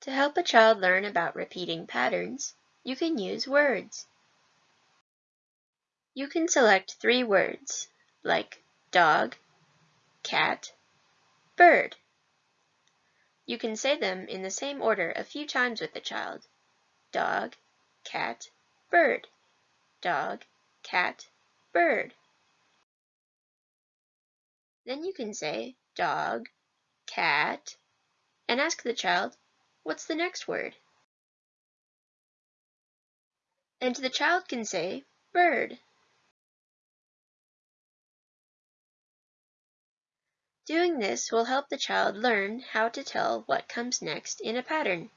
To help a child learn about repeating patterns, you can use words. You can select three words, like dog, cat, bird. You can say them in the same order a few times with the child dog, cat, bird, dog, cat, bird. Then you can say dog, cat, and ask the child, What's the next word? And the child can say bird. Doing this will help the child learn how to tell what comes next in a pattern.